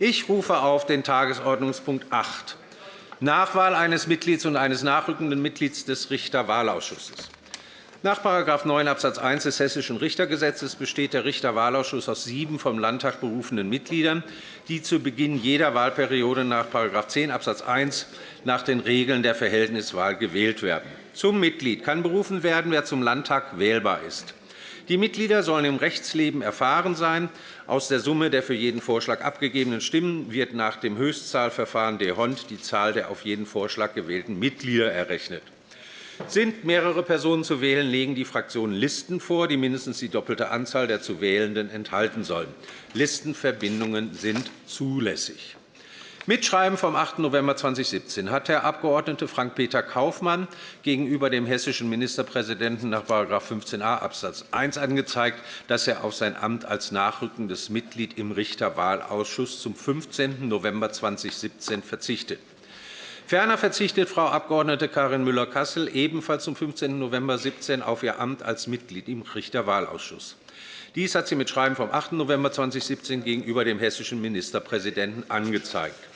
Ich rufe auf den Tagesordnungspunkt 8, Nachwahl eines Mitglieds und eines nachrückenden Mitglieds des Richterwahlausschusses. Nach § 9 Abs. 1 des Hessischen Richtergesetzes besteht der Richterwahlausschuss aus sieben vom Landtag berufenen Mitgliedern, die zu Beginn jeder Wahlperiode nach § 10 Abs. 1 nach den Regeln der Verhältniswahl gewählt werden. Zum Mitglied kann berufen werden, wer zum Landtag wählbar ist. Die Mitglieder sollen im Rechtsleben erfahren sein. Aus der Summe der für jeden Vorschlag abgegebenen Stimmen wird nach dem Höchstzahlverfahren de Hond die Zahl der auf jeden Vorschlag gewählten Mitglieder errechnet. Sind mehrere Personen zu wählen, legen die Fraktionen Listen vor, die mindestens die doppelte Anzahl der zu Wählenden enthalten sollen. Listenverbindungen sind zulässig. Mitschreiben vom 8. November 2017 hat Herr Abg. Frank-Peter Kaufmann gegenüber dem hessischen Ministerpräsidenten nach § 15a Abs. 1 angezeigt, dass er auf sein Amt als nachrückendes Mitglied im Richterwahlausschuss zum 15. November 2017 verzichtet. Ferner verzichtet Frau Abg. Karin Müller-Kassel ebenfalls zum 15. November 2017 auf ihr Amt als Mitglied im Richterwahlausschuss. Dies hat sie mit Schreiben vom 8. November 2017 gegenüber dem hessischen Ministerpräsidenten angezeigt.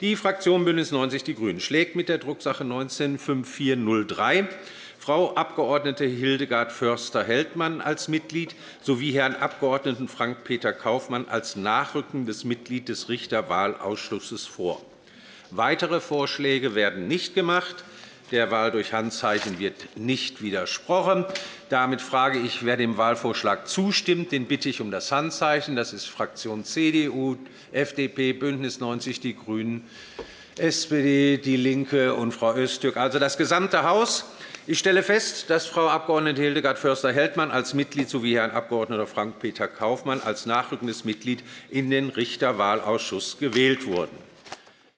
Die Fraktion BÜNDNIS 90 die GRÜNEN schlägt mit der Drucksache 19-5403 Frau Abg. Hildegard Förster-Heldmann als Mitglied sowie Herrn Abg. Frank-Peter Kaufmann als nachrückendes Mitglied des Richterwahlausschusses vor. Weitere Vorschläge werden nicht gemacht. Der Wahl durch Handzeichen wird nicht widersprochen. Damit frage ich, wer dem Wahlvorschlag zustimmt. Den bitte ich um das Handzeichen. Das ist Fraktion CDU, FDP, BÜNDNIS 90 die GRÜNEN, SPD, DIE LINKE und Frau Öztürk, also das gesamte Haus. Ich stelle fest, dass Frau Abg. Hildegard Förster-Heldmann als Mitglied sowie Herrn Abg. Frank-Peter Kaufmann als nachrückendes Mitglied in den Richterwahlausschuss gewählt wurden.